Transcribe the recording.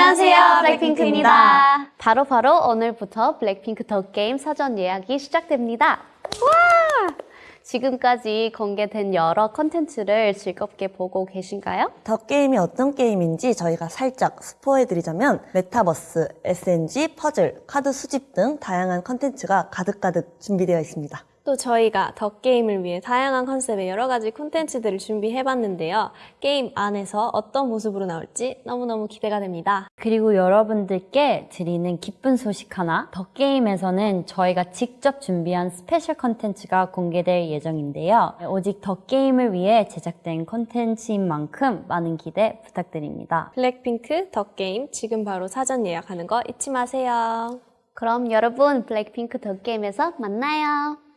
안녕하세요, 블랙핑크입니다. 바로 바로 오늘부터 블랙핑크 더 게임 사전 예약이 시작됩니다. 와! 지금까지 공개된 여러 컨텐츠를 즐겁게 보고 계신가요? 더 게임이 어떤 게임인지 저희가 살짝 스포해드리자면 메타버스, SNG, 퍼즐, 카드 수집 등 다양한 컨텐츠가 가득가득 준비되어 있습니다. 또 저희가 더 게임을 위해 다양한 컨셉의 여러 가지 콘텐츠들을 준비해봤는데요. 게임 안에서 어떤 모습으로 나올지 너무너무 기대가 됩니다. 그리고 여러분들께 드리는 기쁜 소식 하나. 더 게임에서는 저희가 직접 준비한 스페셜 컨텐츠가 공개될 예정인데요. 오직 더 게임을 위해 제작된 컨텐츠인 만큼 많은 기대 부탁드립니다. 블랙핑크 더 게임 지금 바로 사전 예약하는 거 잊지 마세요. 그럼 여러분 블랙핑크 더 게임에서 만나요.